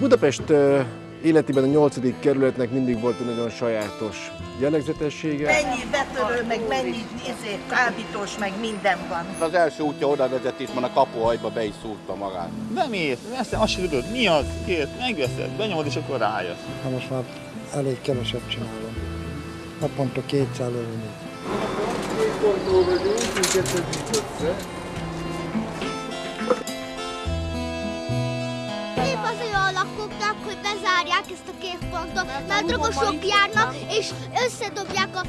Budapest életében a 8. kerületnek mindig volt egy nagyon sajátos jellegzetessége. Mennyi betörő, meg mennyi izé, kábítós, meg minden van. Az első útja oda vezet, és van a kapuhajba be is szúrta magát. Bemész, veszed, azt sem tudod, mi az, két, megveszed, benyomod, és akkor rájössz. Ha most már elég keveset csinálom. Naponta 200 előni. Épp az olyan lakóknak, hogy bezárják ezt a két pontot, mert drogosok járnak, és összedobják a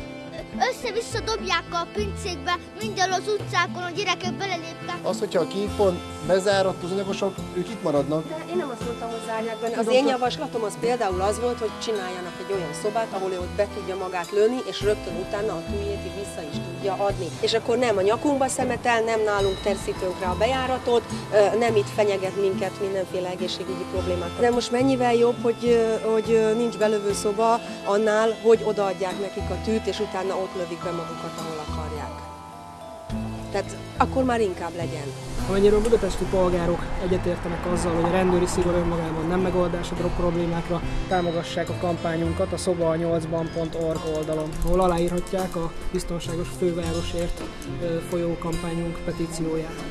össze-vissza dobják a pincékbe, minden az utcákon, a gyerekek beleléptek. Az, hogyha a kiikon bezárat az anyagosok, ők itt maradnak. De én nem azt mondtam, hogy zárják be. Az én javaslatom az például az volt, hogy csináljanak egy olyan szobát, ahol ő ott be tudja magát lőni, és rögtön utána a tűjét így vissza is tudja adni. És akkor nem a nyakunkba szemetel, nem nálunk terszítők rá a bejáratot, nem itt fenyeget minket mindenféle egészségügyi problémák. De most mennyivel jobb, hogy, hogy nincs belövő szoba annál, hogy odaadják nekik a tűt, és utána ott lövik be magukat, ahol akarják. Tehát akkor már inkább legyen. Amennyire a budapesti polgárok egyetértenek azzal, hogy a rendőri szigor önmagában nem megoldás a drog problémákra, támogassák a kampányunkat a szoba8ban.org oldalon, ahol aláírhatják a biztonságos fővárosért folyó kampányunk petícióját.